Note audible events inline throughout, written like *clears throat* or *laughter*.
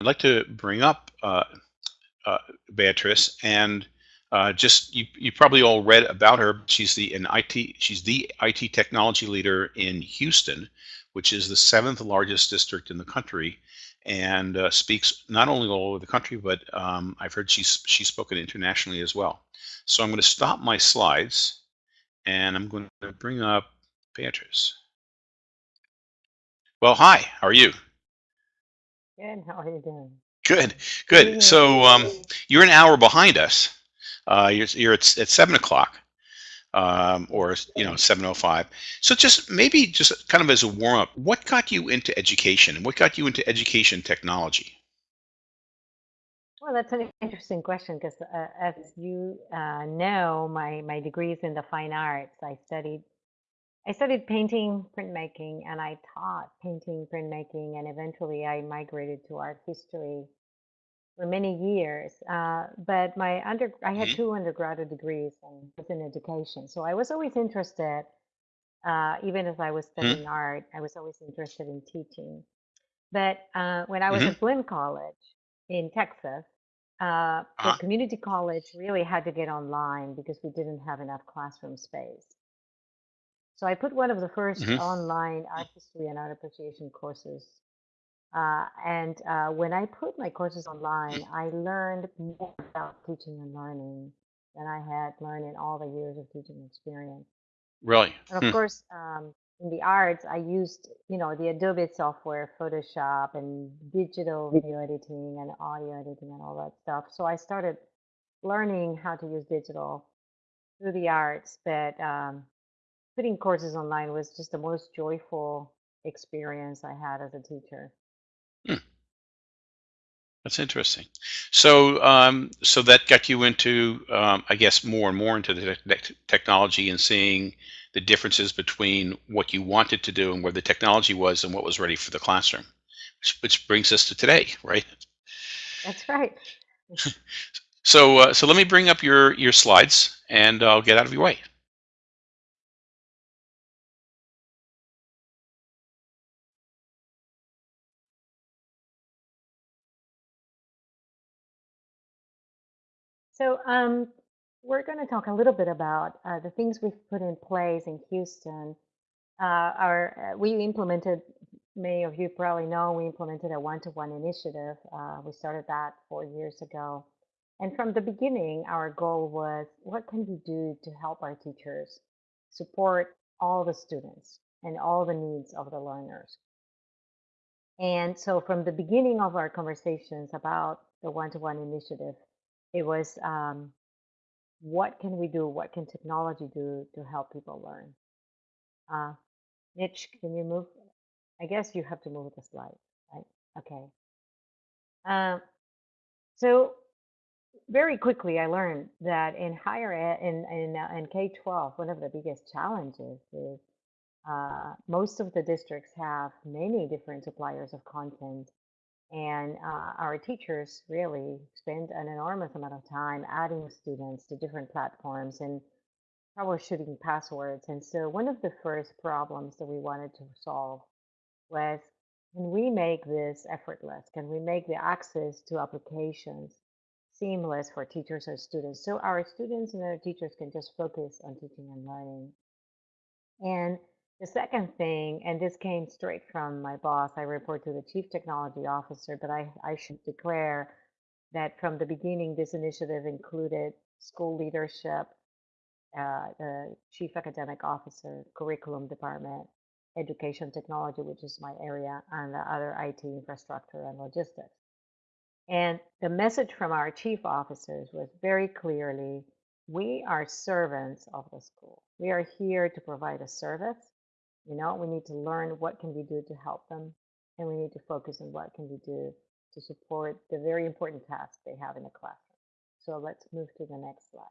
I'd like to bring up uh, uh, Beatrice, and uh, just you, you probably all read about her. She's the an IT she's the IT technology leader in Houston, which is the seventh largest district in the country, and uh, speaks not only all over the country, but um, I've heard she's she's spoken internationally as well. So I'm going to stop my slides, and I'm going to bring up Beatrice. Well, hi. How are you? Good. How are you doing? Good. Good. So um, you're an hour behind us. Uh, you're, you're at, at seven o'clock, um, or you know, seven o five. So just maybe just kind of as a warm up, what got you into education? And what got you into education technology? Well, that's an interesting question because, uh, as you uh, know, my my degree is in the fine arts. I studied I studied painting, printmaking, and I taught painting, printmaking, and eventually I migrated to art history for many years. Uh, but my under, I had Mhm. two undergraduate degrees and was in education, so I was always interested. Uh, even as I was Mhm. studying art, I was always interested in teaching. But uh, when I was Mhm. at Blinn College in Texas, uh, the Uh-huh. community college really had to get online because we didn't have enough classroom space. So I put one of the first Mhm. online art history and art appreciation courses. Uh, and uh, when I put my courses online, I learned more about teaching and learning than I had learned in all the years of teaching experience. Really? And of Hmm. course, um, in the arts, I used, you know, the Adobe software, Photoshop, and digital video editing and audio editing and all that stuff. So I started learning how to use digital through the arts, but um, putting courses online was just the most joyful experience I had as a teacher. Hmm. That's interesting. So, um, so that got you into, um, I guess, more and more into the tech technology and seeing the differences between what you wanted to do and where the technology was and what was ready for the classroom, which, which brings us to today, right? That's right. *laughs* So, uh, so let me bring up your your slides and I'll get out of your way. So um, we're going to talk a little bit about uh, the things we've put in place in Houston. Uh, our uh, we implemented. Many of you probably know we implemented a one-to-one initiative. Uh, we started that four years ago, and from the beginning, our goal was what can we do to help our teachers support all the students and all the needs of the learners. And so from the beginning of our conversations about the one-to-one initiative, it was um, what can we do? What can technology do to help people learn? Uh, Mitch, can you move? I guess you have to move the slide, right? Okay. Um, so very quickly, I learned that in higher ed, in in, uh, in K-12, one of the biggest challenges is uh, most of the districts have many different suppliers of content And uh, our teachers really spend an enormous amount of time adding students to different platforms and troubleshooting passwords. And so one of the first problems that we wanted to solve was can we make this effortless? Can we make the access to applications seamless for teachers and students so our students and our teachers can just focus on teaching and learning? And the second thing, and this came straight from my boss, I report to the chief technology officer, but I, I should declare that from the beginning, this initiative included school leadership, uh, the chief academic officer, curriculum department, education technology, which is my area, and the other IT infrastructure and logistics. And the message from our chief officers was very clearly, we are servants of the school. We are here to provide a service. You know, we need to learn what can we do to help them, and we need to focus on what can we do to support the very important tasks they have in the classroom. So let's move to the next slide.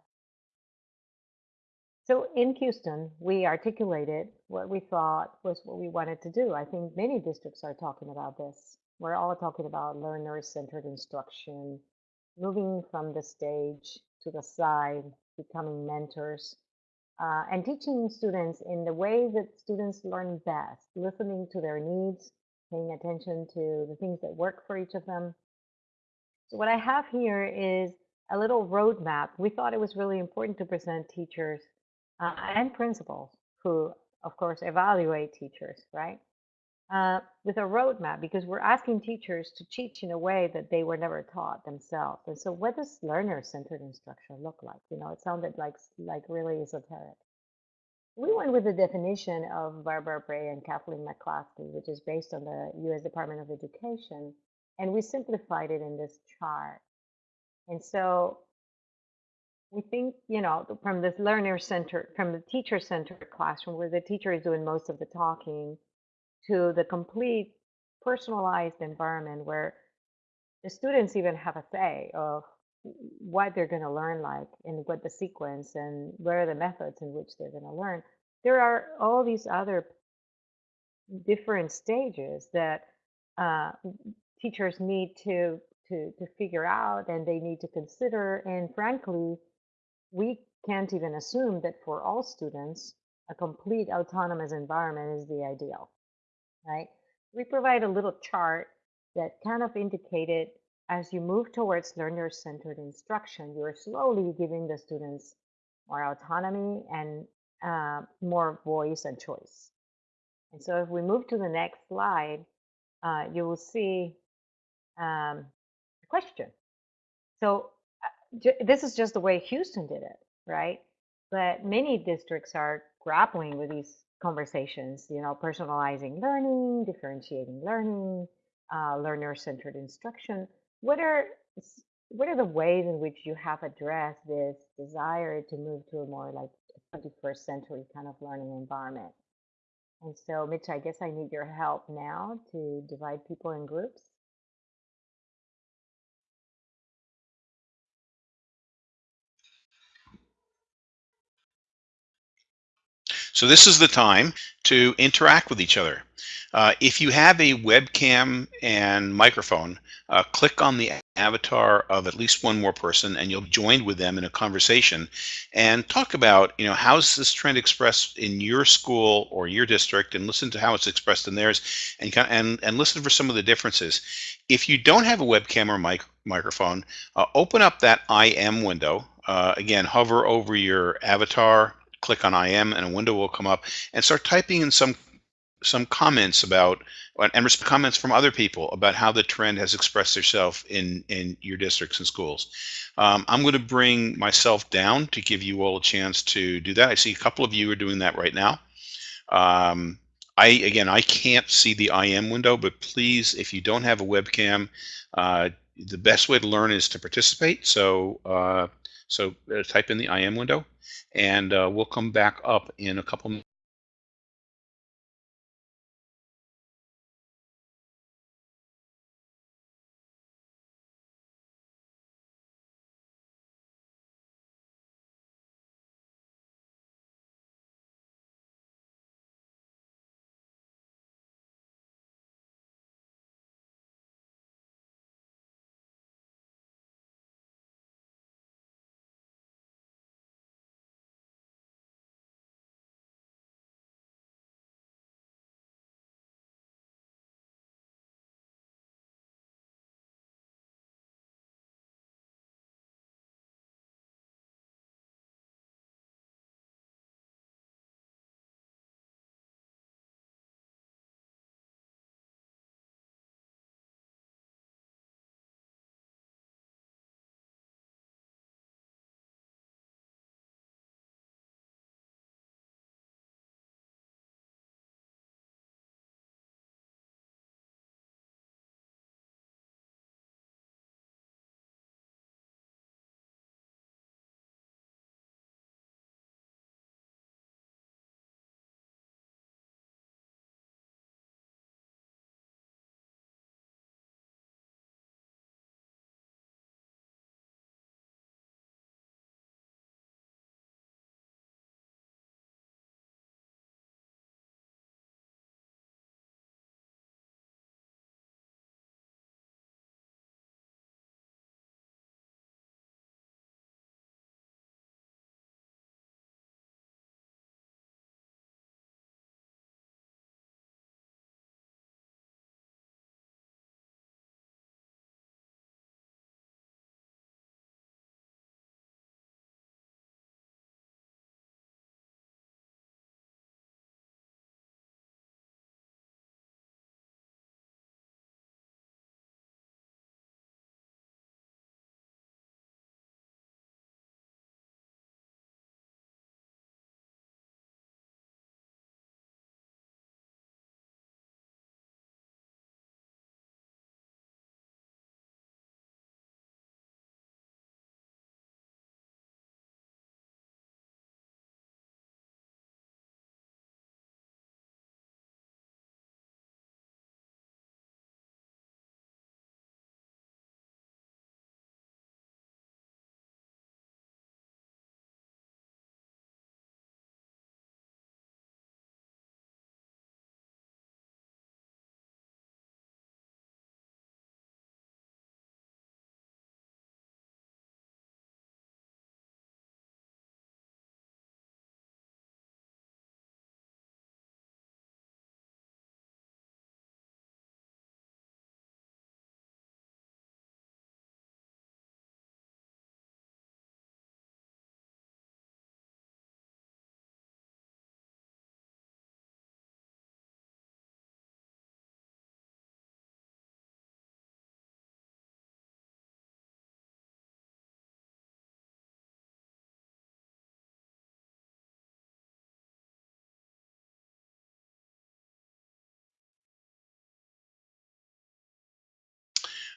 So in Houston, we articulated what we thought was what we wanted to do. I think many districts are talking about this. We're all talking about learner-centered instruction, moving from the stage to the side, becoming mentors, uh, and teaching students in the way that students learn best, listening to their needs, paying attention to the things that work for each of them, So what I have here is a little roadmap. We thought it was really important to present teachers uh, and principals who, of course, evaluate teachers, right? Uh, with a roadmap because we're asking teachers to teach in a way that they were never taught themselves. And so, what does learner-centered instruction look like? You know, it sounded like like really esoteric. We went with the definition of Barbara Bray and Kathleen McClaskey, which is based on the U.S. Department of Education, and we simplified it in this chart. And so we think, you know, from this learner-centered, from the teacher-centered classroom where the teacher is doing most of the talking, to the complete personalized environment where the students even have a say of what they're going to learn like and what the sequence and what are the methods in which they're going to learn. There are all these other different stages that uh, teachers need to, to, to figure out and they need to consider. And frankly, we can't even assume that for all students, a complete autonomous environment is the ideal, right? We provide a little chart that kind of indicated as you move towards learner-centered instruction, you're slowly giving the students more autonomy and uh, more voice and choice. And so if we move to the next slide, uh, you will see um, a question. So uh, this is just the way Houston did it, right? But many districts are grappling with these conversations, you know, personalizing learning, differentiating learning, uh, learner-centered instruction. What are what are the ways in which you have addressed this desire to move to a more like 21st century kind of learning environment? And so, Mitch, I guess I need your help now to divide people in groups. So this is the time to interact with each other. Uh, if you have a webcam and microphone, uh, click on the avatar of at least one more person and you'll join with them in a conversation and talk about, you know, how's this trend expressed in your school or your district and listen to how it's expressed in theirs and, and, and listen for some of the differences. If you don't have a webcam or mic microphone, uh, open up that IM window. Uh, again, hover over your avatar, click on IM and a window will come up and start typing in some some comments about and comments from other people about how the trend has expressed itself in in your districts and schools. Um, I'm going to bring myself down to give you all a chance to do that. I see a couple of you are doing that right now. Um, I again, I can't see the IM window, but please, if you don't have a webcam, uh, the best way to learn is to participate. So uh, so uh, type in the IM window, and uh, we'll come back up in a couple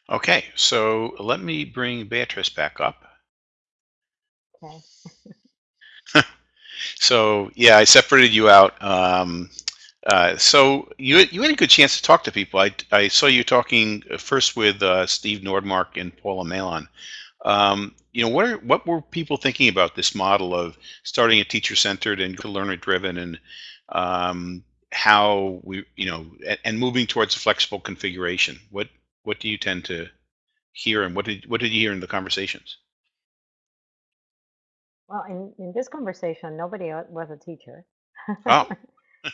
Okay, so let me bring Beatrice back up. Okay. *laughs* So yeah, I separated you out. Um, uh, so you you had a good chance to talk to people. I I saw you talking uh, first with uh, Steve Nordmark and Paula Malon. Um, you know, what are what were people thinking about this model of starting a teacher-centered and learner-driven, and um, how we you know and, and moving towards a flexible configuration? What what do you tend to hear, and what did what did you hear in the conversations? Well, in, in this conversation, nobody was a teacher. Oh,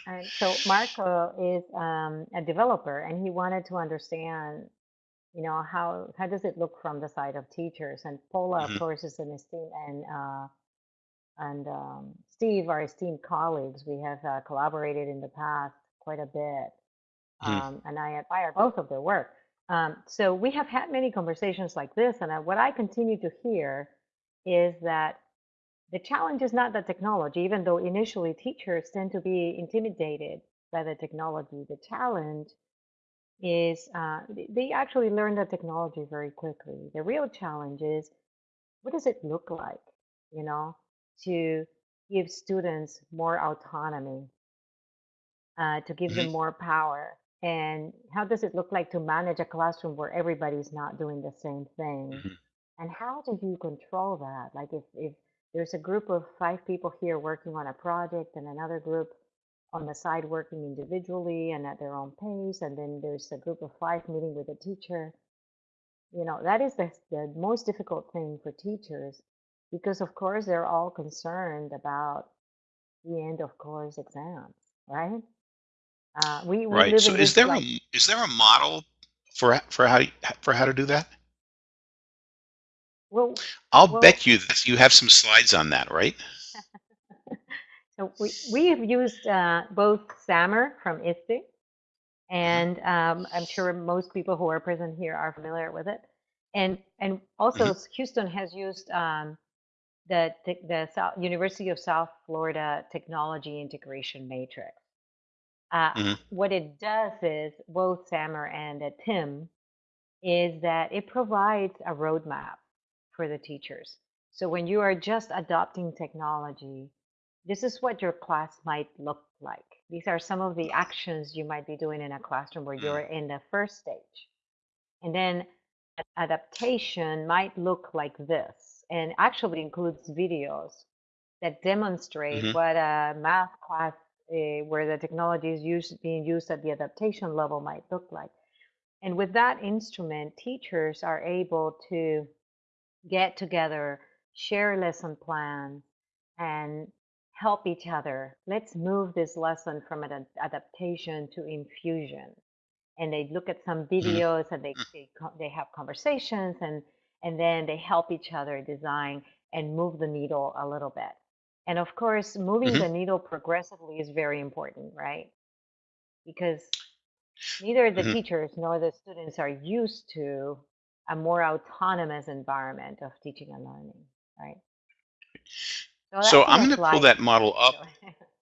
And *laughs* so Marco is um, a developer, and he wanted to understand, you know, how how does it look from the side of teachers? And Paula, of hmm course, is an esteemed, and uh, and um, Steve are esteemed colleagues. We have uh, collaborated in the past quite a bit, hmm um, and I admire both of their work. Um, so we have had many conversations like this, and I, what I continue to hear is that the challenge is not the technology, even though initially teachers tend to be intimidated by the technology. The challenge is uh, they actually learn the technology very quickly. The real challenge is what does it look like, you know, to give students more autonomy, uh, to give them hmm more power, and how does it look like to manage a classroom where everybody's not doing the same thing? hmm And how do you control that? Like if, if there's a group of five people here working on a project and another group on the side working individually and at their own pace, and then there's a group of five meeting with a teacher, you know, that is the, the most difficult thing for teachers because of course they're all concerned about the end of course exams, right? Uh, we, Right. So is there like, a is there a model for for how for how to do that? well, I'll well, bet you that you have some slides on that, right? *laughs* so we, we have used uh, both SAMR from ISTE hmm and um, I'm sure most people who are present here are familiar with it. And and also hmm Houston has used um, the the, the South, University of South Florida Technology Integration Matrix. Uh, hmm what it does is both SAMR and uh, TIM is that it provides a roadmap for the teachers. So when you are just adopting technology, this is what your class might look like. These are some of the actions you might be doing in a classroom where you're in the first stage. And then adaptation might look like this and actually includes videos that demonstrate hmm what a math class uh, where the technology is used, being used at the adaptation level might look like. And with that instrument, teachers are able to get together, share lesson plans, and help each other. Let's move this lesson from an adaptation to infusion. And they look at some hmm videos and they, they, they have conversations and, and then they help each other design and move the needle a little bit. And of course, moving hmm the needle progressively is very important, right? Because neither the hmm teachers nor the students are used to a more autonomous environment of teaching and learning, right? So So I'm going to pull that model *laughs* up.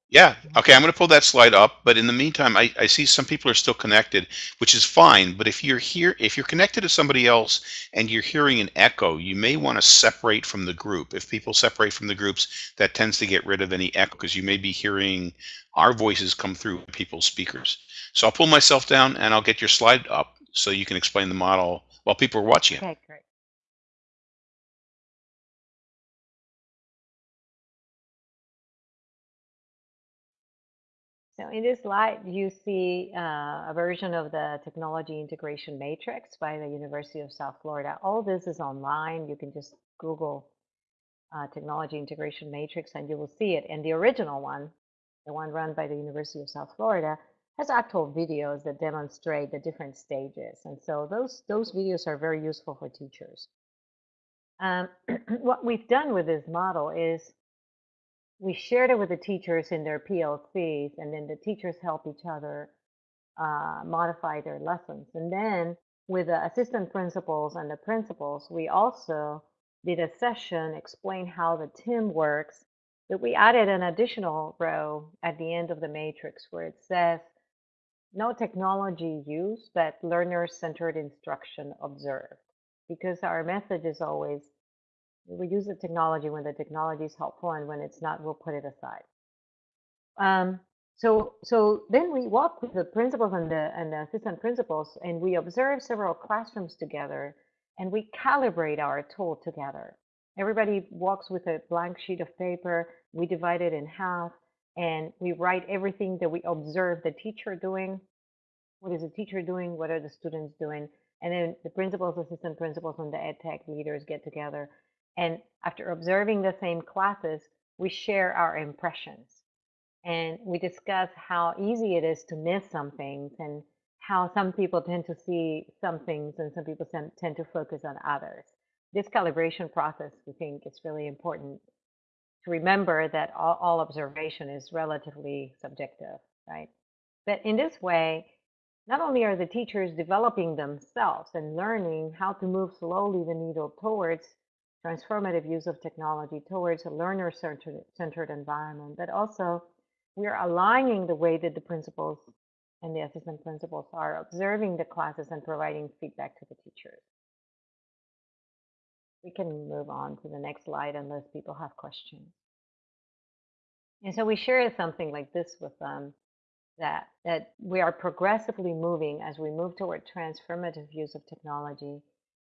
Yeah. Okay. I'm going to pull that slide up. But in the meantime, I, I see some people are still connected, which is fine. But if you're here, if you're connected to somebody else and you're hearing an echo, you may want to separate from the group. If people separate from the groups, that tends to get rid of any echo because you may be hearing our voices come through people's speakers. So I'll pull myself down and I'll get your slide up so you can explain the model while people are watching it. okay, great. So in this slide, you see uh, a version of the technology integration matrix by the University of South Florida. All this is online. You can just Google uh, technology integration matrix and you will see it. And the original one, the one run by the University of South Florida, has actual videos that demonstrate the different stages. And so those, those videos are very useful for teachers. Um, *clears throat* what we've done with this model is we shared it with the teachers in their PLCs, and then the teachers help each other uh, modify their lessons. And then with the assistant principals and the principals, we also did a session explain how the TIM works. But we added an additional row at the end of the matrix where it says no technology use, but learner-centered instruction observed. Because our message is always, we use the technology when the technology is helpful, and when it's not, we'll put it aside. Um, so, so then we walk with the principals and the, and the assistant principals, and we observe several classrooms together, and we calibrate our tool together. Everybody walks with a blank sheet of paper. We divide it in half, and we write everything that we observe the teacher doing. What is the teacher doing? What are the students doing? And then the principals, assistant principals, and the ed tech leaders get together. And after observing the same classes, we share our impressions and we discuss how easy it is to miss some things and how some people tend to see some things and some people tend to focus on others. This calibration process, we think, is really important to remember that all, all observation is relatively subjective, right? But in this way, not only are the teachers developing themselves and learning how to move slowly the needle towards transformative use of technology, towards a learner-centered environment, but also we're aligning the way that the principals and the assistant principals are observing the classes and providing feedback to the teachers. We can move on to the next slide unless people have questions. And so we share something like this with them that that we are progressively moving as we move toward transformative use of technology.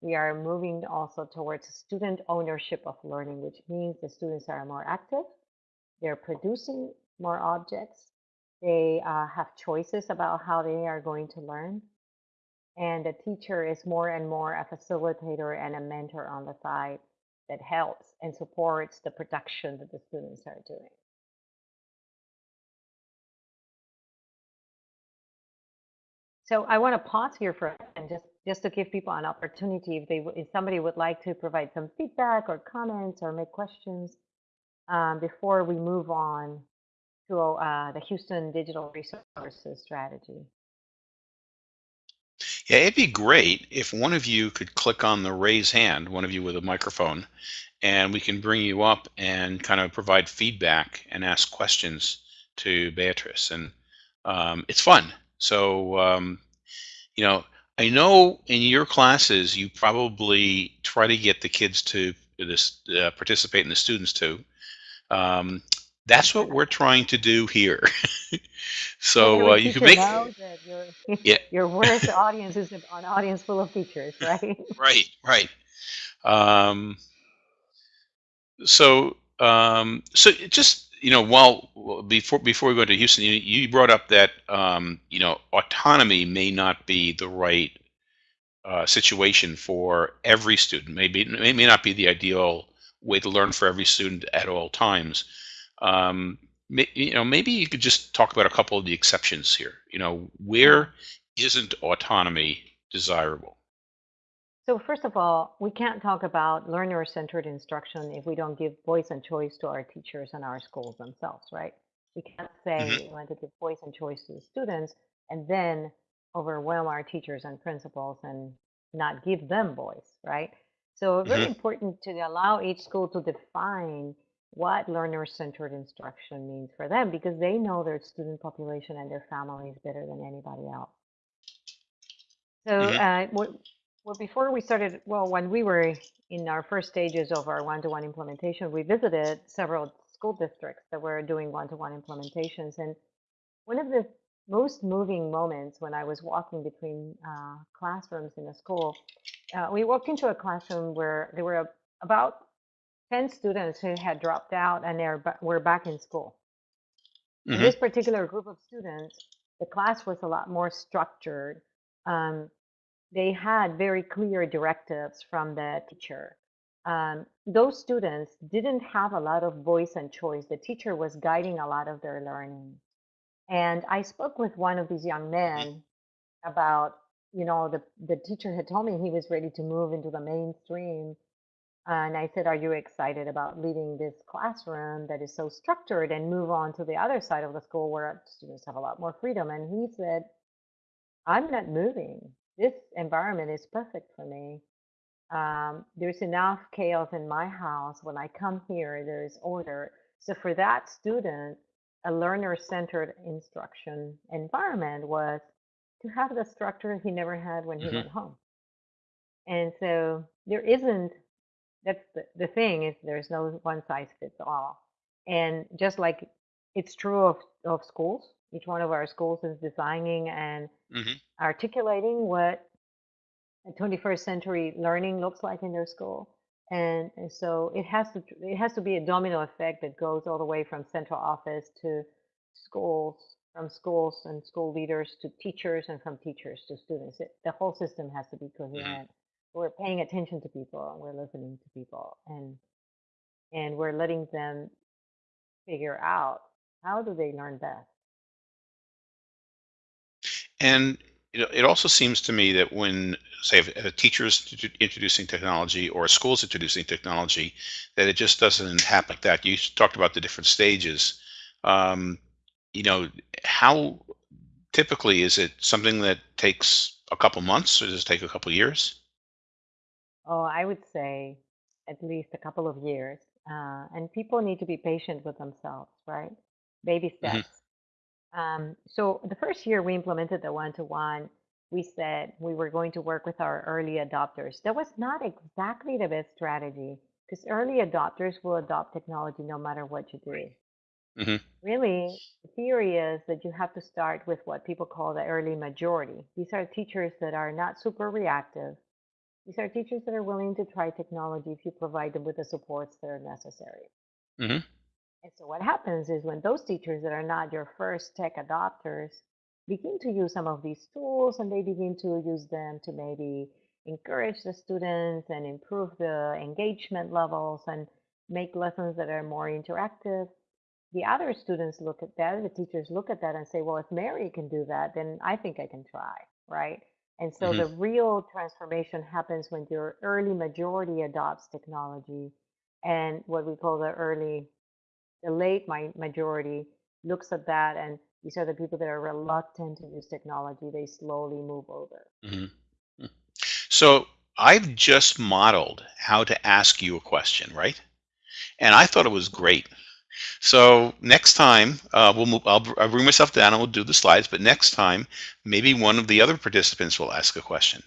We are moving also towards student ownership of learning, which means the students are more active, they're producing more objects. They uh, have choices about how they are going to learn. And the teacher is more and more a facilitator and a mentor on the side that helps and supports the production that the students are doing. So I want to pause here for and just just to give people an opportunity if they if somebody would like to provide some feedback or comments or make questions um, before we move on to uh, the Houston Digital Resources Strategy. Yeah, it'd be great if one of you could click on the raise hand, one of you with a microphone, and we can bring you up and kind of provide feedback and ask questions to Beatrice. And um, it's fun. So, um, you know, I know in your classes you probably try to get the kids to this uh, participate and the students to. Um, that's what we're trying to do here. *laughs* so uh, you can make your *laughs* yeah *laughs* your worst audience is an audience full of teachers, right? right right. Um, so um, so just you know while before before we go to Houston, you, you brought up that um, you know autonomy may not be the right uh, situation for every student. Maybe it may not be the ideal way to learn for every student at all times. Um, you know, maybe you could just talk about a couple of the exceptions here. You know, where isn't autonomy desirable? So first of all, we can't talk about learner-centered instruction if we don't give voice and choice to our teachers and our schools themselves, right? We can't say Mhm. we want to give voice and choice to the students and then overwhelm our teachers and principals and not give them voice, right? So very Mhm. important to allow each school to define what learner-centered instruction means for them because they know their student population and their families better than anybody else. So Mhm. uh, what, well, before we started, well, when we were in our first stages of our one-to-one implementation, we visited several school districts that were doing one-to-one implementations. And one of the most moving moments when I was walking between uh, classrooms in a school, uh, we walked into a classroom where there were about 10 students who had dropped out and they're were back in school. In Mhm. this particular group of students, the class was a lot more structured. Um, they had very clear directives from the teacher. Um, those students didn't have a lot of voice and choice. The teacher was guiding a lot of their learning. And I spoke with one of these young men about, you know, the, the teacher had told me he was ready to move into the mainstream and I said, Are you excited about leaving this classroom that is so structured and move on to the other side of the school where students have a lot more freedom? And he said, I'm not moving. This environment is perfect for me. Um, there's enough chaos in my house. When I come here, there's order. So for that student, a learner-centered instruction environment was to have the structure he never had when he hmm went home. And so there isn't, that's the, the thing is there's no one size fits all. And just like it's true of, of schools, each one of our schools is designing and hmm articulating what a 21st century learning looks like in their school. And, and so it has to it has to be a domino effect that goes all the way from central office to schools, from schools and school leaders to teachers, and from teachers to students. It, the whole system has to be hmm coherent. We're paying attention to people, and we're listening to people, and and we're letting them figure out how do they learn best. And you it also seems to me that when, say, if a teacher's t- introducing technology or a school's introducing technology, that it just doesn't happen like that. You talked about the different stages. Um, you know, how typically is it something that takes a couple months, or does it take a couple years? Oh, I would say at least a couple of years. Uh, and people need to be patient with themselves, right? Baby hmm steps. Um, so the first year we implemented the one-to-one, we said we were going to work with our early adopters. That was not exactly the best strategy because early adopters will adopt technology no matter what you do. hmm Really, the theory is that you have to start with what people call the early majority. These are teachers that are not super reactive. These are teachers that are willing to try technology if you provide them with the supports that are necessary. hmm And so what happens is when those teachers that are not your first tech adopters begin to use some of these tools and they begin to use them to maybe encourage the students and improve the engagement levels and make lessons that are more interactive, the other students look at that, the teachers look at that and say, well, if Mary can do that, then I think I can try, right? And so hmm the real transformation happens when your early majority adopts technology and what we call the early the late majority looks at that and these are the people that are reluctant to use technology they slowly move over hmm So I've just modeled how to ask you a question, right? And I thought it was great. So next time, uh, we'll move. I'll, I'll bring myself down and we'll do the slides. But next time, maybe one of the other participants will ask a question.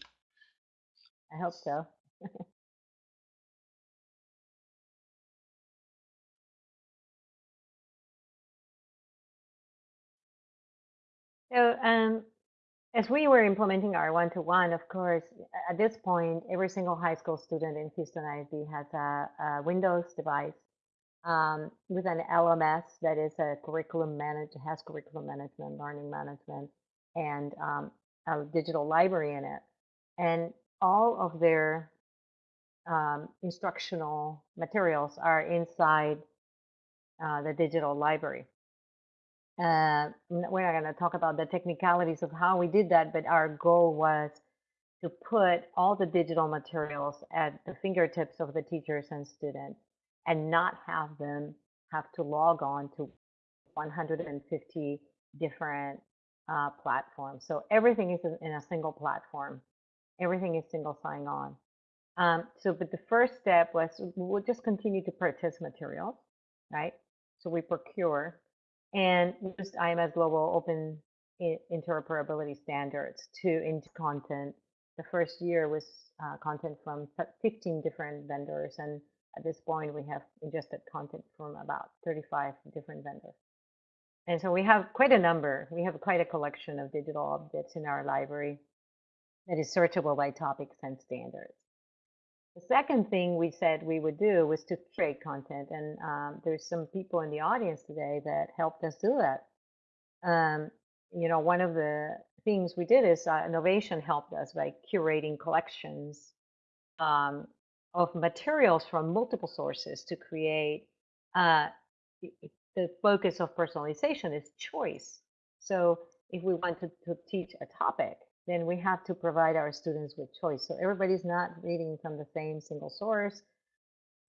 i hope so *laughs* so um, as we were implementing our one-to-one of course at this point every single high school student in houston isd has a, a windows device um, with an lms that is a curriculum manage has curriculum management learning management and um, a digital library in it and all of their um, instructional materials are inside uh, the digital library. Uh, we're not going to talk about the technicalities of how we did that, but our goal was to put all the digital materials at the fingertips of the teachers and students and not have them have to log on to 150 different uh, platforms. So everything is in a single platform. Everything is single sign on. Um, so, but the first step was we'll just continue to purchase materials, right? So we procure and use IMS Global Open Interoperability Standards to into content. The first year was uh, content from 15 different vendors, and at this point we have ingested content from about 35 different vendors. And so we have quite a number. We have quite a collection of digital objects in our library that is searchable by topics and standards. The second thing we said we would do was to create content, and um, there's some people in the audience today that helped us do that. Um, you know, one of the things we did is uh, Knovation helped us by curating collections um, of materials from multiple sources to create. Uh, the, focus of personalization is choice. So if we want to, to teach a topic, then we have to provide our students with choice. So everybody's not reading from the same single source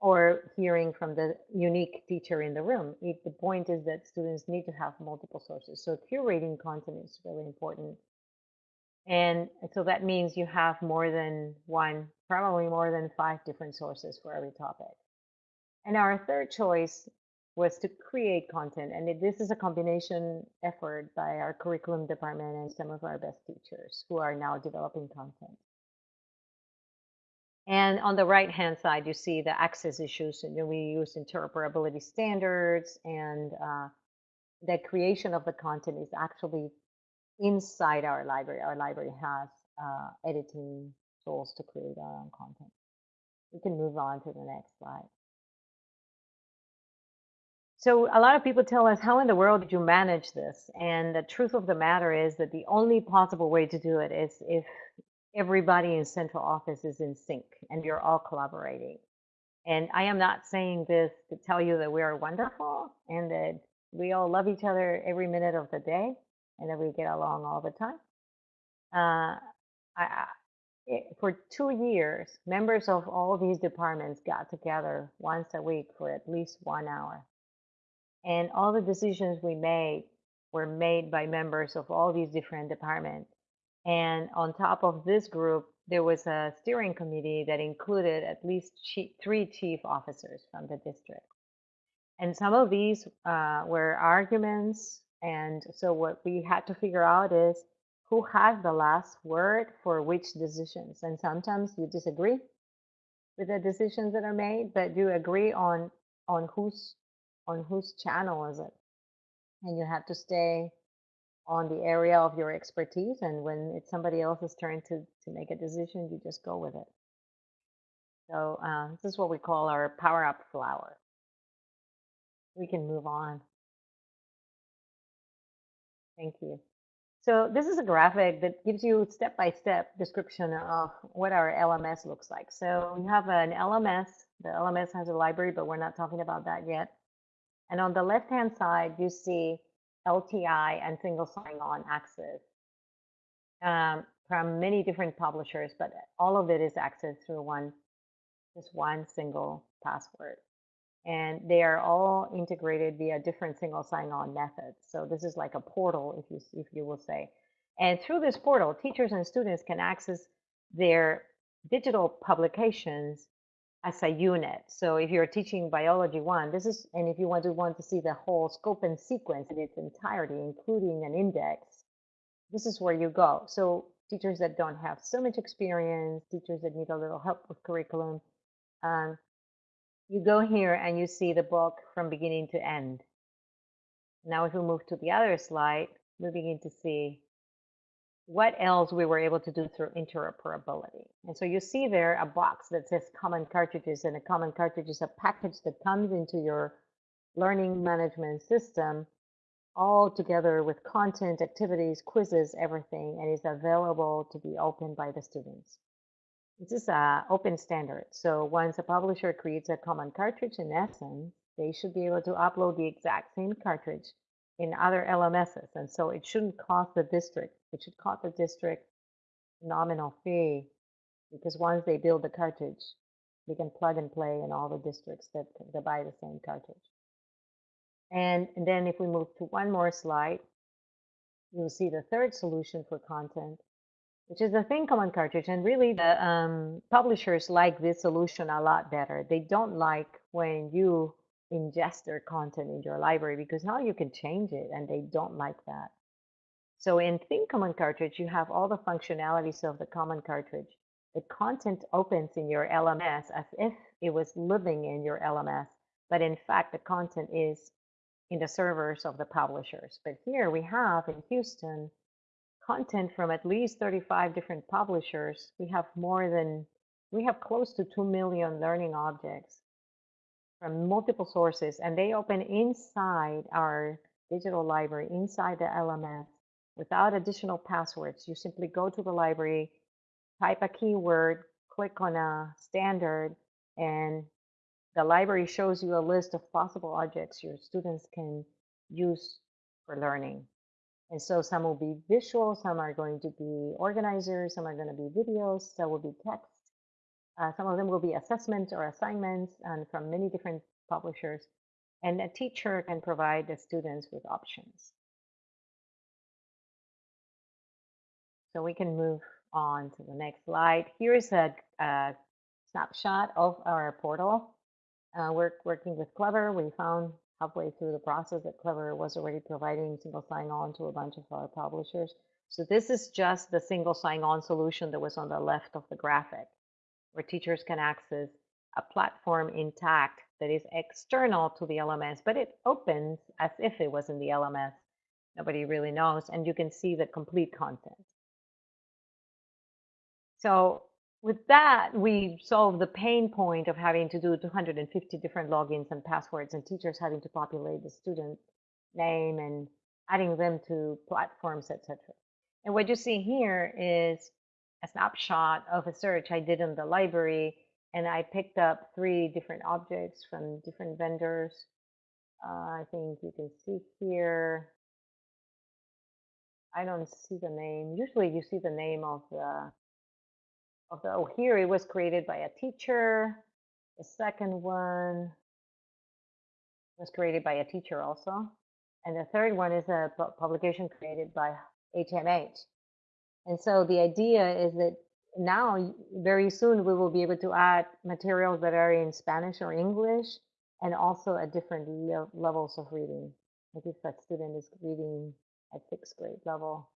or hearing from the unique teacher in the room. It, the point is that students need to have multiple sources. So curating content is really important. And so that means you have more than one, probably more than five different sources for every topic. And our third choice was to create content. And this is a combination effort by our curriculum department and some of our best teachers who are now developing content. And on the right hand side, you see the access issues. And we use interoperability standards and uh, the creation of the content is actually inside our library. Our library has uh, editing tools to create our own content. We can move on to the next slide. So a lot of people tell us, how in the world did you manage this? And the truth of the matter is that the only possible way to do it is if everybody in central office is in sync and you're all collaborating. And I am not saying this to tell you that we are wonderful and that we all love each other every minute of the day and that we get along all the time. Uh, I, for two years, members of all these departments got together once a week for at least one hour and all the decisions we made were made by members of all these different departments. And on top of this group, there was a steering committee that included at least three chief officers from the district. And some of these uh, were arguments. And so what we had to figure out is who has the last word for which decisions. And sometimes you disagree with the decisions that are made, but you agree on on whose on whose channel is it and you have to stay on the area of your expertise and when it's somebody else's turn to to make a decision you just go with it so uh, this is what we call our power up flower we can move on thank you so this is a graphic that gives you step-by-step -step description of what our LMS looks like. So we have an LMS. The LMS has a library, but we're not talking about that yet. And on the left-hand side, you see LTI and single sign-on access um, from many different publishers, but all of it is accessed through one, just one single password. And they are all integrated via different single sign-on methods. So this is like a portal, if you if you will say. And through this portal, teachers and students can access their digital publications as a unit. So if you're teaching biology one, this is, and if you want to want to see the whole scope and sequence in its entirety, including an index, this is where you go. So teachers that don't have so much experience, teachers that need a little help with curriculum, um, you go here and you see the book from beginning to end. Now if we move to the other slide, we begin to see what else we were able to do through interoperability. And so you see there a box that says common cartridges and a common cartridge is a package that comes into your learning management system all together with content, activities, quizzes, everything, and is available to be opened by the students. This is an open standard. So once a publisher creates a common cartridge, in essence, they should be able to upload the exact same cartridge in other LMSs. And so it shouldn't cost the district, it should cost the district nominal fee because once they build the cartridge, they can plug and play in all the districts that, that buy the same cartridge. And, and then if we move to one more slide, you'll see the third solution for content, which is the Thin Common cartridge. And really the um, publishers like this solution a lot better. They don't like when you ingest their content in your library because now you can change it and they don't like that. So in Thin Common Cartridge, you have all the functionalities of the common cartridge. The content opens in your LMS as if it was living in your LMS, but in fact, the content is in the servers of the publishers. But here we have in Houston content from at least 35 different publishers. We have more than, we have close to 2 million learning objects from multiple sources and they open inside our digital library, inside the LMS without additional passwords. You simply go to the library, type a keyword, click on a standard, and the library shows you a list of possible objects your students can use for learning. And so some will be visual, some are going to be organizers, some are going to be videos, some will be text, uh, some of them will be assessments or assignments and from many different publishers. And a teacher can provide the students with options. So we can move on to the next slide. Here's a, a snapshot of our portal. Uh, we're working with Clever. We found halfway through the process that Clever was already providing single sign-on to a bunch of our publishers. So this is just the single sign-on solution that was on the left of the graphic, where teachers can access a platform intact that is external to the LMS, but it opens as if it was in the LMS. Nobody really knows, and you can see the complete content. So with that, we solve the pain point of having to do 250 different logins and passwords and teachers having to populate the student name and adding them to platforms, etc. And what you see here is a snapshot of a search I did in the library, and I picked up three different objects from different vendors. Uh, I think you can see here. I don't see the name. Usually you see the name of the of the, oh, here it was created by a teacher. The second one was created by a teacher also. And the third one is a publication created by HMH. And so the idea is that now, very soon, we will be able to add materials that are in Spanish or English and also at different le levels of reading. Like if a student is reading at sixth grade level,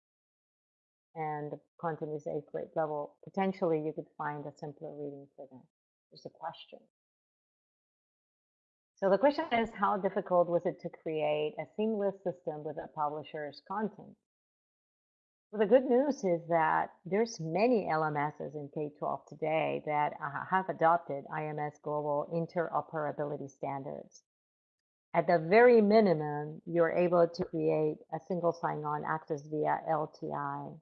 and the content is eighth grade level, potentially you could find a simpler reading for them. There's a question. So the question is, how difficult was it to create a seamless system with a publisher's content? Well, the good news is that there's many LMSs in K-12 today that uh, have adopted IMS Global interoperability standards. At the very minimum, you're able to create a single sign-on access via LTI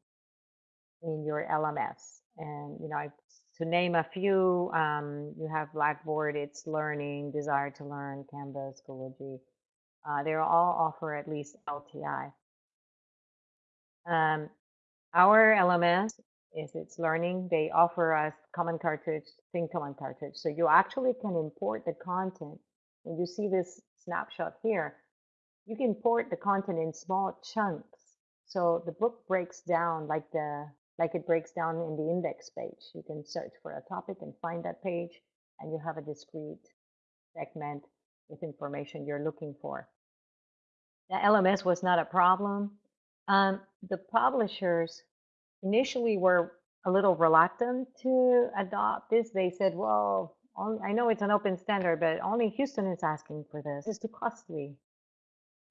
in your LMS. And, you know, to name a few, um, you have Blackboard, itslearning, Desire to Learn, Canvas, Schoology. Uh, they all offer at least LTI. Um, our LMS is itslearning. They offer us Common Cartridge, Thin Common Cartridge. So you actually can import the content. When you see this snapshot here, you can import the content in small chunks. So the book breaks down like the like it breaks down in the index page. You can search for a topic and find that page, and you have a discrete segment with information you're looking for. The LMS was not a problem. Um, the publishers initially were a little reluctant to adopt this. They said, well, I know it's an open standard, but only Houston is asking for this. It's too costly.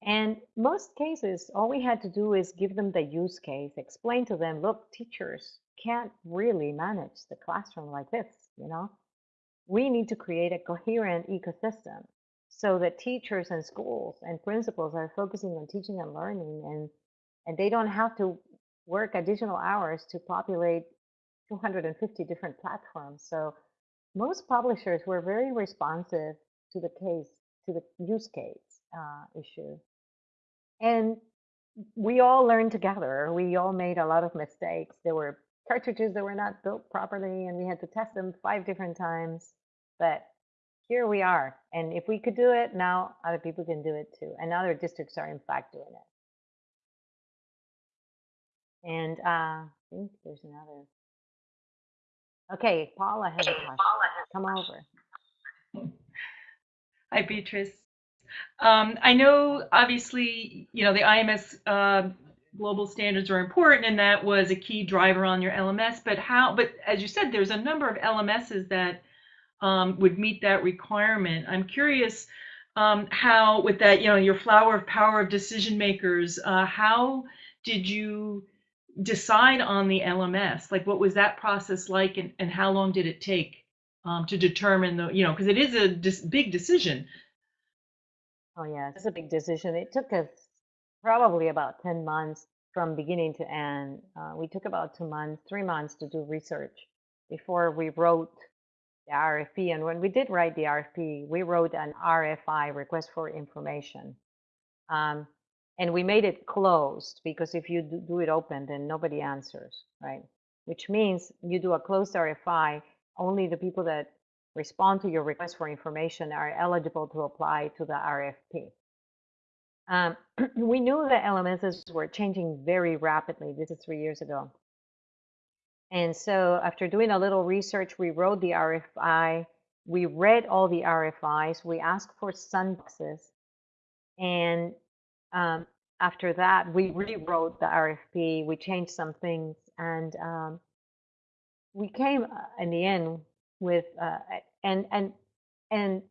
And most cases, all we had to do is give them the use case, explain to them, look, teachers can't really manage the classroom like this, you know? We need to create a coherent ecosystem so that teachers and schools and principals are focusing on teaching and learning and and they don't have to work additional hours to populate 250 different platforms. So most publishers were very responsive to the case, to the use case uh, issue. And we all learned together. We all made a lot of mistakes. There were cartridges that were not built properly, and we had to test them five different times. But here we are. And if we could do it, now other people can do it too. And other districts are, in fact, doing it. And uh, I think there's another. Okay, Paula has a question. Come over. *laughs* Hi, Beatriz. Um, I know, obviously, you know, the IMS uh, global standards are important, and that was a key driver on your LMS. But how? But as you said, there's a number of LMSs that um, would meet that requirement. I'm curious um, how, with that, you know, your flower of power of decision makers, uh, how did you decide on the LMS? Like, what was that process like, and, and how long did it take um, to determine the, you know, because it is a dis- big decision Oh yeah, it's a big decision. It took us probably about 10 months from beginning to end. Uh, we took about two months, three months to do research before we wrote the RFP. And when we did write the RFP, we wrote an RFI, request for information. Um, and we made it closed because if you do it open, then nobody answers, right? Which means you do a closed RFI, only the people that respond to your request for information are eligible to apply to the RFP. Um, *clears throat* we knew that LMSs were changing very rapidly. This is three years ago. And so after doing a little research, we wrote the RFI, we read all the RFIs, we asked for sandboxes And um, after that, we rewrote the RFP. We changed some things, and um, we came uh, in the end with uh, and and and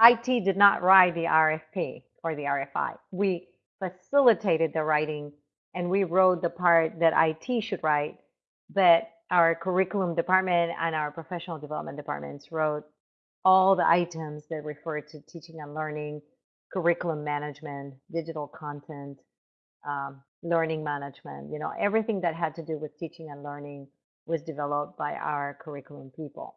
IT did not write the RFP or the RFI. We facilitated the writing, and we wrote the part that IT should write, but our curriculum department and our professional development departments wrote all the items that refer to teaching and learning, curriculum management, digital content, um, learning management, you know, everything that had to do with teaching and learning was developed by our curriculum people.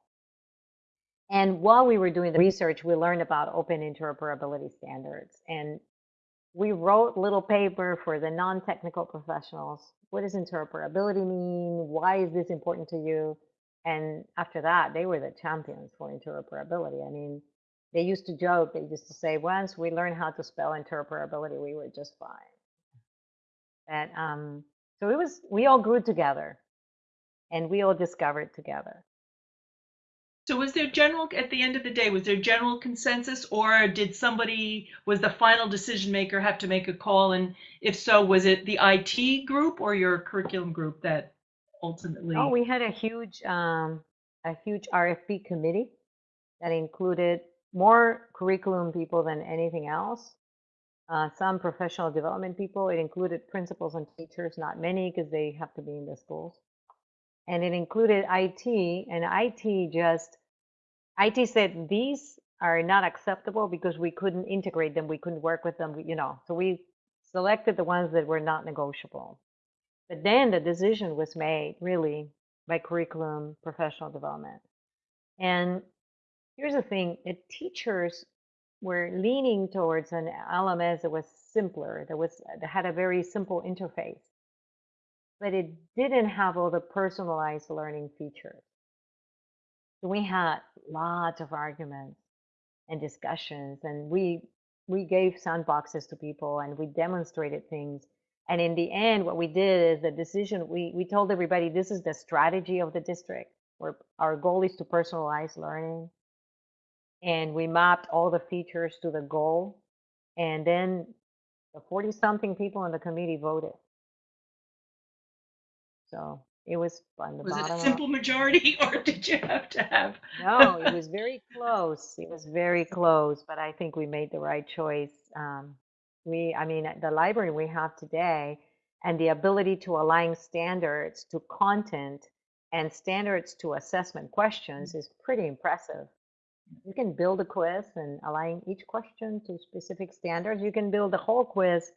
And while we were doing the research, we learned about open interoperability standards. And we wrote little paper for the non-technical professionals. What does interoperability mean? Why is this important to you? And after that, they were the champions for interoperability. I mean, they used to joke, they used to say, once we learned how to spell interoperability, we were just fine. And um, so it was, we all grew together and we all discovered together. So was there general, at the end of the day, was there general consensus or did somebody, was the final decision maker have to make a call? And if so, was it the IT group or your curriculum group that ultimately? Oh, we had a huge, um, a huge RFP committee that included more curriculum people than anything else. Uh, some professional development people. It included principals and teachers, not many because they have to be in the schools. And it included IT, and IT just, IT said these are not acceptable because we couldn't integrate them, we couldn't work with them, you know. So we selected the ones that were not negotiable. But then the decision was made really by curriculum professional development. And here's the thing, the teachers were leaning towards an LMS that was simpler, that was uh, that had a very simple interface, but it didn't have all the personalized learning features. So we had lots of arguments and discussions, and we we gave sandboxes to people and we demonstrated things. And in the end, what we did is the decision, we, we told everybody this is the strategy of the district, where our goal is to personalize learning and we mapped all the features to the goal. And then the 40 something people in the committee voted. So it was on the Was it a simple majority *laughs* or did you have to have? no, it was very close. It was very close, but I think we made the right choice. Um, we, I mean, the library we have today and the ability to align standards to content and standards to assessment questions is pretty impressive. You can build a quiz and align each question to specific standards. You can build a whole quiz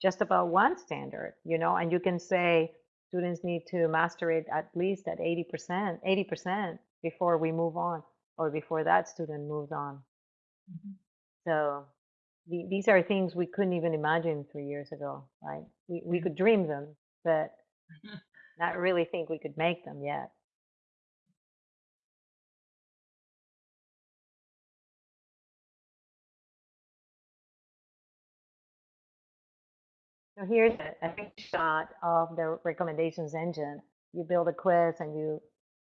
just about one standard, you know, and you can say students need to master it at least at 80%, 80% before we move on or before that student moves on. Mm-hmm. So the, these are things we couldn't even imagine three years ago, right? We, we mm-hmm. could dream them, but *laughs* not really think we could make them yet. So here's a, shot of the recommendations engine. You build a quiz and you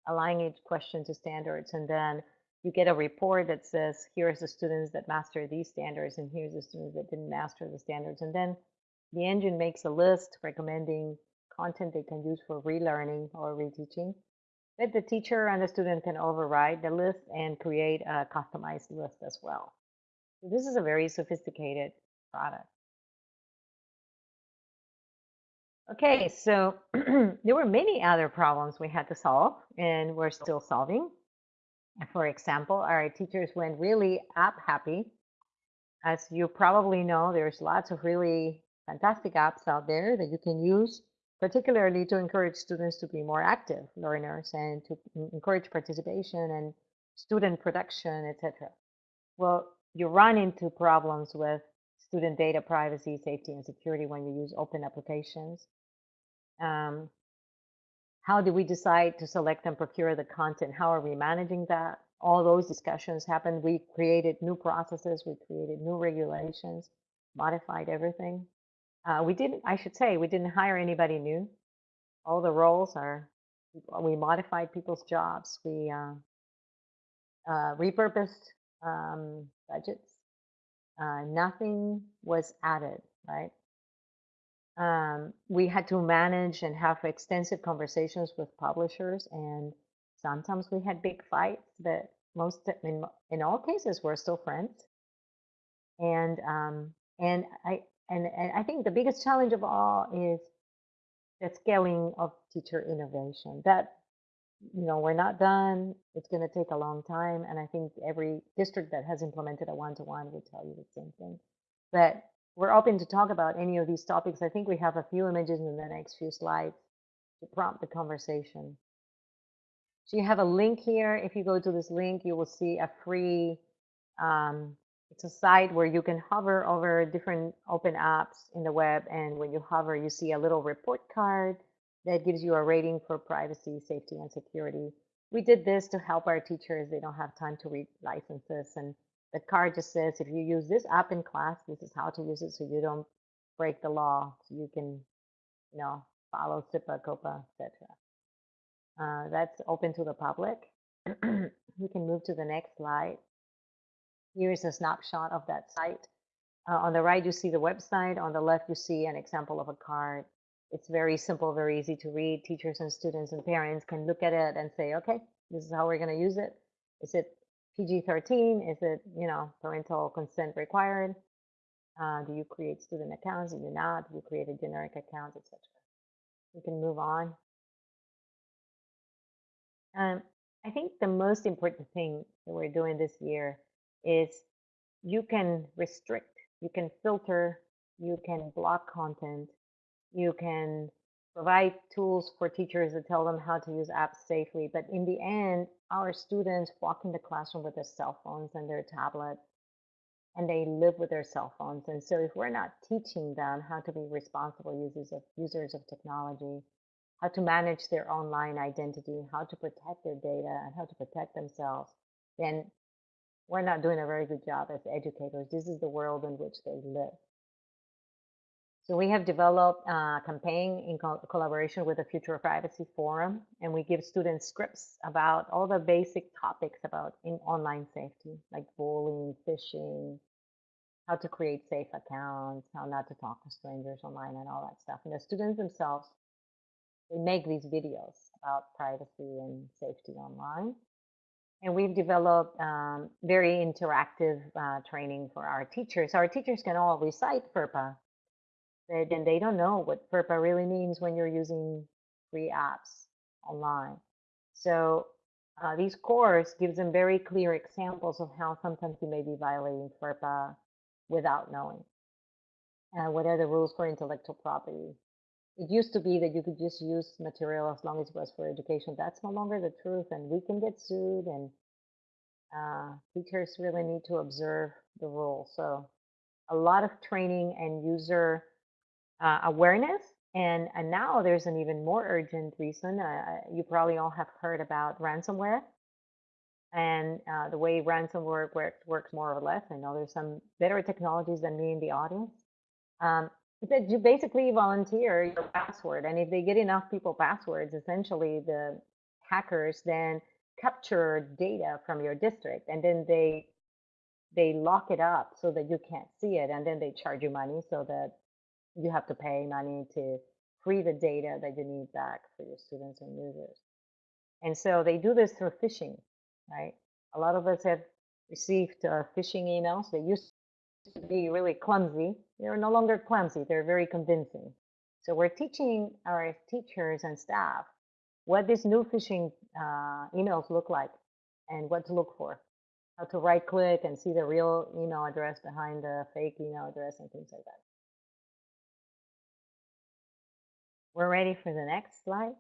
align each question to standards, and then you get a report that says, here's the students that master these standards, and here's the students that didn't master the standards. And then the engine makes a list recommending content they can use for relearning or reteaching. But the teacher and the student can override the list and create a customized list as well. So this is a very sophisticated product. Okay, so *clears throat* there were many other problems we had to solve, and we're still solving. For example, our teachers went really app happy. As you probably know, there's lots of really fantastic apps out there that you can use, particularly to encourage students to be more active learners and to encourage participation and student production, etc. Well, you run into problems with student data privacy, safety, and security when you use open applications. Um, how do we decide to select and procure the content? How are we managing that? All those discussions happened. We created new processes, we created new regulations, modified everything. Uh, we didn't, I should say, we didn't hire anybody new. All the roles are, we modified people's jobs. We uh, uh, repurposed um, budgets. uh, nothing was added, right? Um, we had to manage and have extensive conversations with publishers, and sometimes we had big fights. But most, in, in all cases, we're still friends. And um, and I and, and I think the biggest challenge of all is the scaling of teacher innovation. That you know we're not done. It's going to take a long time, and I think every district that has implemented a one-to-one would tell you the same thing. But we're open to talk about any of these topics. I think we have a few images in the next few slides to prompt the conversation. So you have a link here. If you go to this link, you will see a free um, it's a site where you can hover over different open apps in the web. And when you hover, you see a little report card that gives you a rating for privacy, safety, and security. We did this to help our teachers. They don't have time to read licenses. And the card just says, if you use this app in class, this is how to use it so you don't break the law. So you can, you know, follow CIPA, COPPA, etc. Uh, that's open to the public. *clears throat* we can move to the next slide. Here is a snapshot of that site. Uh, on the right, you see the website. On the left, you see an example of a card. It's very simple, very easy to read. Teachers and students and parents can look at it and say, okay, this is how we're going to use it. Is it PG-13? Is it, you know, parental consent required? Uh, do you create student accounts? Do you not? Do you create a generic account, etc.? We can move on. Um, I think the most important thing that we're doing this year is you can restrict, you can filter, you can block content, you can provide tools for teachers to tell them how to use apps safely. But in the end, our students walk in the classroom with their cell phones and their tablets, and they live with their cell phones. And so if we're not teaching them how to be responsible users of users of technology, how to manage their online identity, how to protect their data, and how to protect themselves, then we're not doing a very good job as educators. This is the world in which they live. So we have developed a campaign in co collaboration with the Future of Privacy Forum, and we give students scripts about all the basic topics about in online safety, like bullying, phishing, how to create safe accounts, how not to talk to strangers online, and all that stuff. And the students themselves, they make these videos about privacy and safety online. And we've developed um, very interactive uh, training for our teachers. Our teachers can all recite FERPA, but then they don't know what FERPA really means when you're using free apps online. So uh, these course gives them very clear examples of how sometimes you may be violating FERPA without knowing. Uh, what are the rules for intellectual property? it used to be that you could just use material as long as it was for education. That's no longer the truth, and we can get sued, and uh, teachers really need to observe the rules. So, a lot of training and user uh, awareness. And, and now there's an even more urgent reason. Uh, you probably all have heard about ransomware and uh, the way ransomware works, works more or less. I know there's some better technologies than me in the audience. Um, that you basically volunteer your password and if they get enough people passwords essentially the hackers then capture data from your district and then they they lock it up so that you can't see it and then they charge you money so that you have to pay money to free the data that you need back for your students and users and so they do this through phishing right a lot of us have received uh, phishing emails they used to be really clumsy. They're no longer clumsy, they're very convincing. So we're teaching our teachers and staff what these new phishing uh, emails look like and what to look for. How to right click and see the real email address behind the fake email address and things like that. We're ready for the next slide.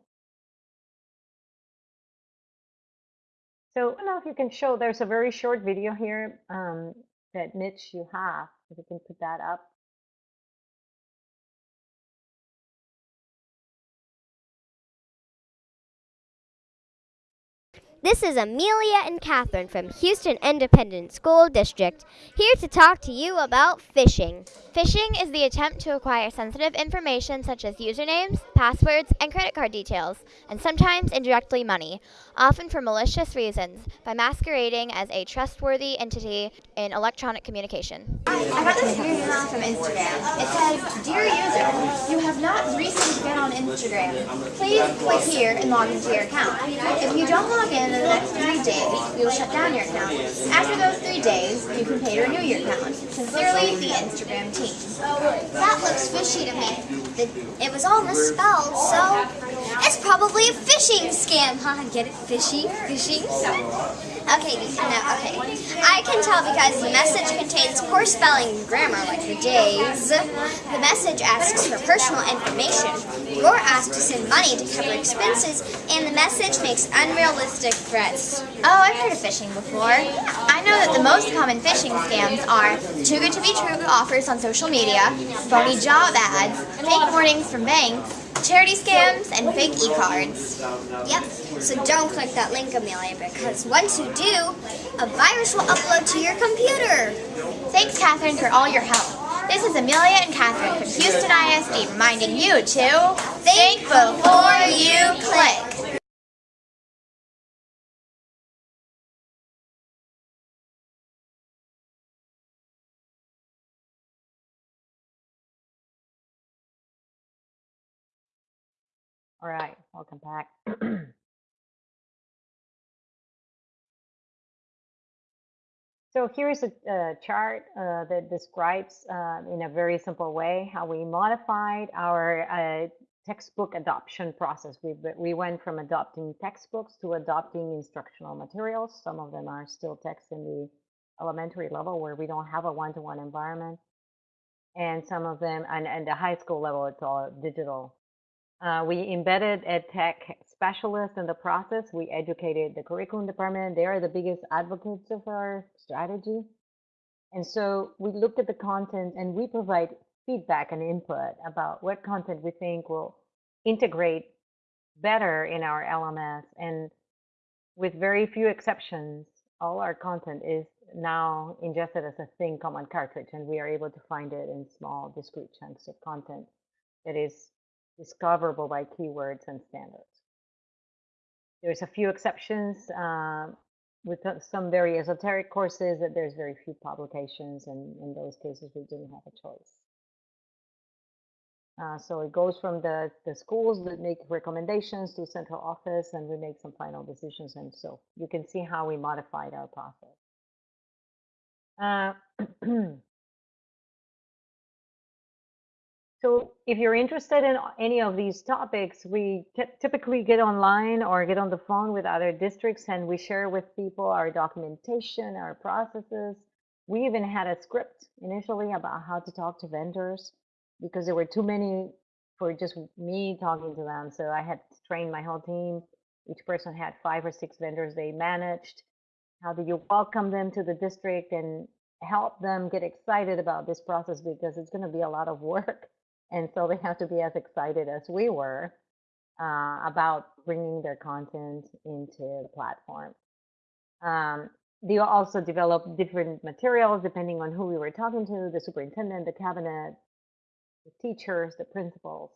So I don't know if you can show, there's a very short video here. Um, that Mitch you have, if you can put that up. This is Amelia and Catherine from Houston Independent School District, here to talk to you about phishing. Phishing is the attempt to acquire sensitive information such as usernames, passwords, and credit card details, and sometimes indirectly money, often for malicious reasons, by masquerading as a trustworthy entity in electronic communication. I got this email from Instagram. It says, Dear user, you have not recently been on Instagram. Please click here and log into your account. If you don't log in in the next three days, we will shut down your account. After those three days, you can pay to renew your account. Sincerely, the Instagram team. That looks fishy to me. The, it was all misspelled, so it's probably a phishing scam. Huh? Get it? Fishy? Phishing? Okay, no, okay. I can tell because the message contains poor spelling and grammar, like the days. The message asks for personal information. You're asked to send money to cover expenses, and the message makes unrealistic threats. Oh, I've heard of phishing before. I know that the most common phishing scams are too good to be true offers on social media, phony job ads, fake warnings from banks, charity scams, and fake e-cards. Yep, so don't click that link, Amelia, because once you do, a virus will upload to your computer. Thanks, Catherine, for all your help. This is Amelia and Catherine from Houston ISD reminding you to think before you click. All right, welcome back. *clears throat* so here's a, a chart uh, that describes uh, in a very simple way how we modified our uh, textbook adoption process. We, we went from adopting textbooks to adopting instructional materials. Some of them are still text in the elementary level where we don't have a one-to-one -one environment. And some of them, and, and the high school level, it's all digital uh, we embedded a tech specialist in the process. We educated the curriculum department. They are the biggest advocates of our strategy. And so we looked at the content and we provide feedback and input about what content we think will integrate better in our LMS. And with very few exceptions, all our content is now ingested as a thin common cartridge, and we are able to find it in small, discrete chunks of content that is discoverable by keywords and standards. There's a few exceptions um, with some very esoteric courses that there's very few publications and in those cases we didn't have a choice. Uh, so it goes from the, the schools that make recommendations to central office and we make some final decisions and so you can see how we modified our process. Uh, *clears throat* So if you're interested in any of these topics, we typically get online or get on the phone with other districts and we share with people our documentation, our processes. We even had a script initially about how to talk to vendors because there were too many for just me talking to them. So I had trained my whole team. Each person had five or six vendors they managed. How do you welcome them to the district and help them get excited about this process because it's going to be a lot of work and so they have to be as excited as we were uh, about bringing their content into the platform. Um, they also develop different materials depending on who we were talking to, the superintendent, the cabinet, the teachers, the principals,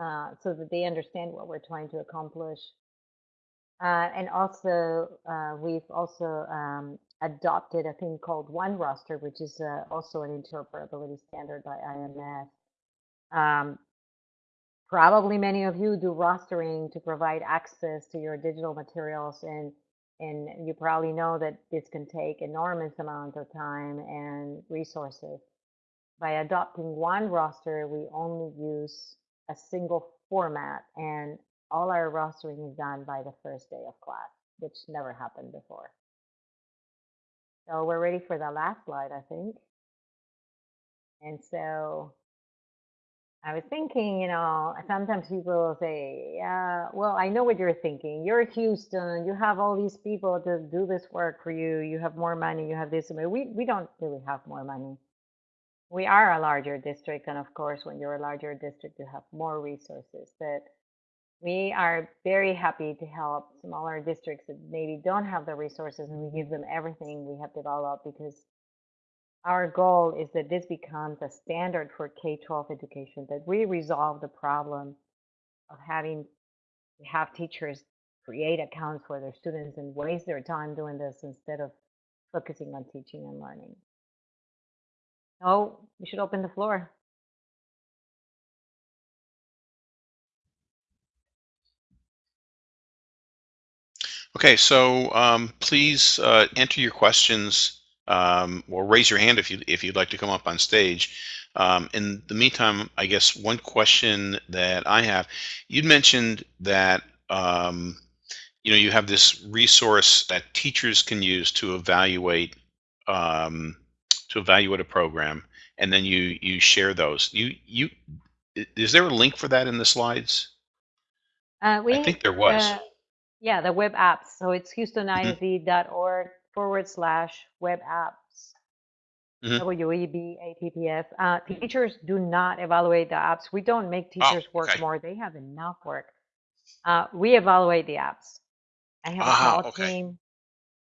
uh, so that they understand what we're trying to accomplish. Uh, and also, uh, we've also um, adopted a thing called OneRoster, which is uh, also an interoperability standard by IMS. Um, probably many of you do rostering to provide access to your digital materials and and you probably know that this can take enormous amounts of time and resources. By adopting OneRoster, we only use a single format and all our rostering is done by the first day of class, which never happened before. So we're ready for the last slide, I think. And so I was thinking, you know, sometimes people say, yeah, well, I know what you're thinking. You're Houston. You have all these people to do this work for you. You have more money. You have this. We, we don't really have more money. We are a larger district. And of course, when you're a larger district, you have more resources. But we are very happy to help smaller districts that maybe don't have the resources and we give them everything we have developed because our goal is that this becomes a standard for K-12 education, that we resolve the problem of having have teachers create accounts for their students and waste their time doing this instead of focusing on teaching and learning. Oh, we should open the floor. Okay, so um, please uh, enter your questions um, or raise your hand if you if you'd like to come up on stage. Um, in the meantime, I guess one question that I have, you'd mentioned that um, you know you have this resource that teachers can use to evaluate um, to evaluate a program, and then you you share those. You you is there a link for that in the slides? Uh, we, I think there was. uh, yeah, the web apps. So it's Mhm. Forward slash web apps. Mhm. W-E-B-A-P-P-S. Uh, teachers do not evaluate the apps. We don't make teachers work Oh, okay. more. They have enough work. Uh, we evaluate the apps. I have Ah, a small okay. team.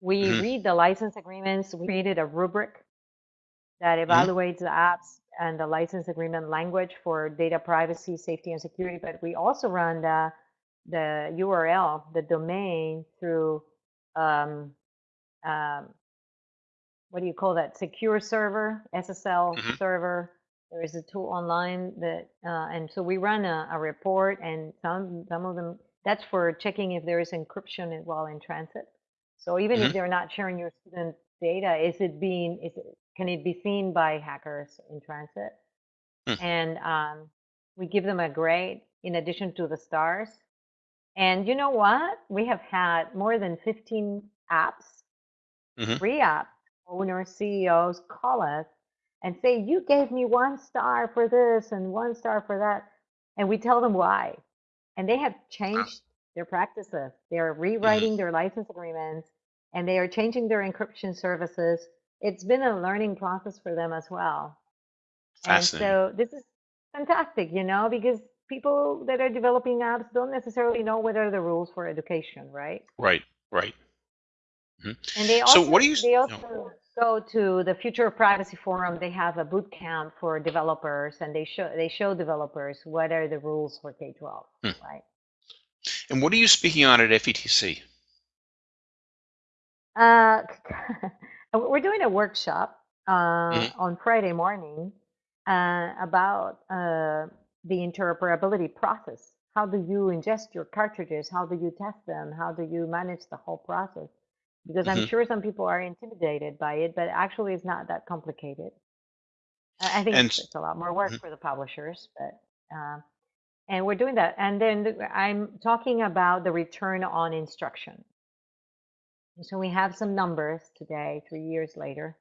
We Mhm. read the license agreements. We created a rubric that Mm-hmm. evaluates the apps and the license agreement language for data privacy, safety, and security. But we also run the the URL, the domain through um, um, what do you call that? Secure server, SSL Mhm. server. There is a tool online that, uh, and so we run a, a report, and some some of them that's for checking if there is encryption while in transit. So even Mhm. if they're not sharing your student data, is it being is it, can it be seen by hackers in transit? Hmm. And um, we give them a grade in addition to the stars. And you know what? We have had more than 15 apps, Mhm. free app owners, CEOs call us and say, You gave me one star for this and one star for that. And we tell them why. And they have changed their practices. They're rewriting their license agreements and they are changing their encryption services. It's been a learning process for them as well. And so this is fantastic, you know, because people that are developing apps don't necessarily know what are the rules for education, right? Right, right. And they So also what do you they no. also go to the Future of Privacy Forum. They have a boot camp for developers, and they show they show developers what are the rules for K twelve, Hmm. right? And what are you speaking on at FETC? Uh, *laughs* we're doing a workshop uh, Mhm. on Friday morning uh, about uh, the interoperability process. How do you ingest your cartridges? How do you test them? How do you manage the whole process? Because I'm Mhm. sure some people are intimidated by it, but actually it's not that complicated. I think And it's, a lot more work Mhm. for the publishers, but uh, and we're doing that. And then I'm talking about the return on instruction. So we have some numbers today, three years later,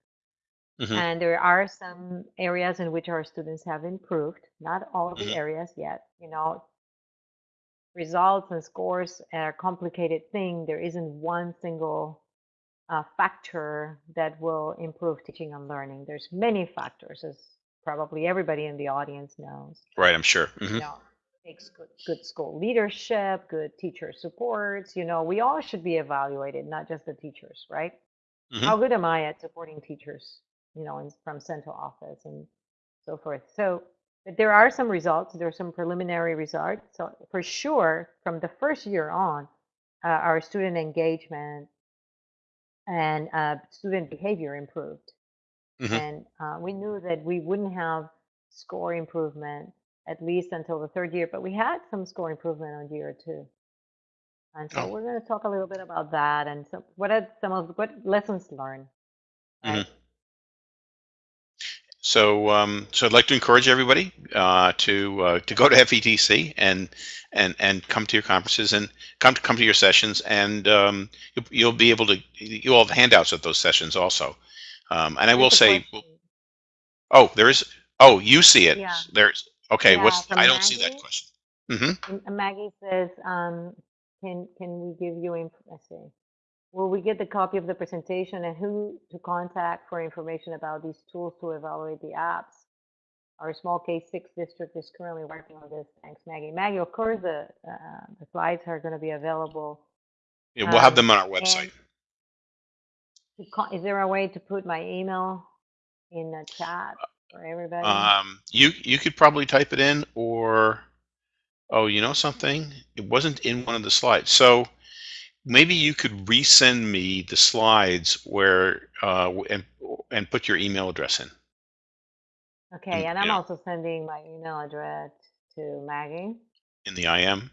Mhm. and there are some areas in which our students have improved. Not all of the Mhm. areas yet. You know, results and scores are a complicated thing. There isn't one single uh, factor that will improve teaching and learning. There's many factors, as probably everybody in the audience knows. Right, I'm sure. You Mhm. know, takes good, good school leadership, good teacher supports. You know, we all should be evaluated, not just the teachers, right? Mhm. How good am I at supporting teachers? You know, in, from central office and so forth. So but there are some results. There are some preliminary results. So for sure, from the first year on, uh, our student engagement and uh, student behavior improved. Mhm. And uh, we knew that we wouldn't have score improvement at least until the third year, but we had some score improvement on year two. And so Oh. we're going to talk a little bit about that and some, what are some of what lessons learned. Right? So, um, so I'd like to encourage everybody uh, to uh, to go to FETC and and and come to your conferences and come to come to your sessions, and um, you'll, you'll be able to you'll have handouts at those sessions also. Um, and I will say, oh, there is. Oh, you see it. Yeah. There's okay. Yeah, what's I don't see that Maggie. question. hmm Maggie says, um, can can we give you, inf- let's see, will we get the copy of the presentation and who to contact for information about these tools to evaluate the apps? our small case six district is currently working on this. Thanks, Maggie. Maggie, of course, the uh, the slides are going to be available. Yeah, we'll have Um, them on our website. Is there a way to put my email in the chat for everybody? Um, you you could probably type it in, or oh, you know something? It wasn't in one of the slides, so maybe you could resend me the slides where uh, and and put your email address in. okay, mm, and I'm yeah. also sending my email address to Maggie. in the IM.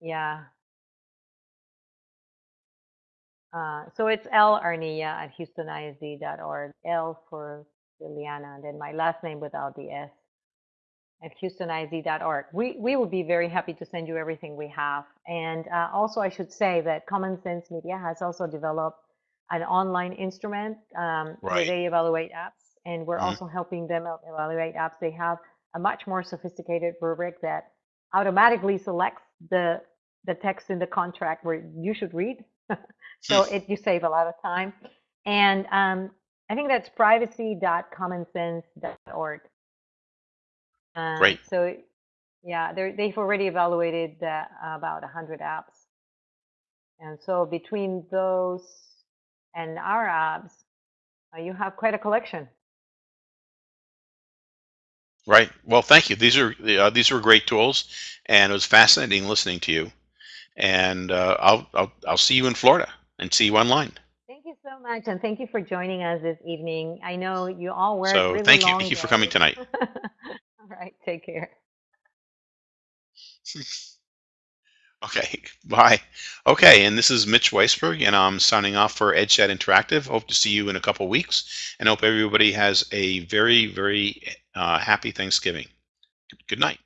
Yeah. Uh, so it's L Arnia at HoustonISD.org. L for Liliana, and then my last name without the S at houstonisd.org. We we would be very happy to send you everything we have. And uh, also, I should say that Common Sense Media has also developed an online instrument um, where they evaluate apps, and we're Mhm. also helping them evaluate apps. They have a much more sophisticated rubric that automatically selects the the text in the contract where you should read. *laughs* so it you save a lot of time. And um, I think that's privacy.commonsense.org. Um, Great. So yeah, they've already evaluated uh, about 100 apps. And so between those and our apps, uh, you have quite a collection. Right. Well, thank you. These are uh, these were great tools, and it was fascinating listening to you. And uh, I'll, I'll I'll see you in Florida and see you online. Thank you so much, and thank you for joining us this evening. I know you all work So really thank you. Thank you for coming tonight. *laughs* all right, take care. *laughs* Okay. *laughs* Bye. Okay. And this is Mitch Weisburgh, and I'm signing off for EdChat Interactive. Hope to see you in a couple weeks, and hope everybody has a very very uh, happy Thanksgiving. Good night.